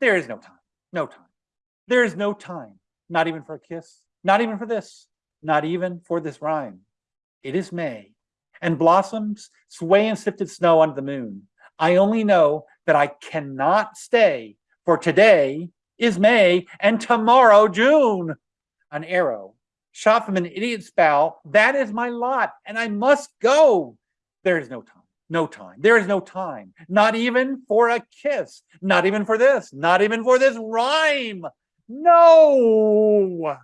There is no time, no time. There is no time, not even for a kiss, not even for this, not even for this rhyme. It is May, and blossoms sway in sifted snow under the moon. I only know that I cannot stay, for today is May and tomorrow June. An arrow shot from an idiot's bow, that is my lot, and I must go. There is no time, no time. There is no time, not even for a kiss, not even for this, not even for this rhyme. No.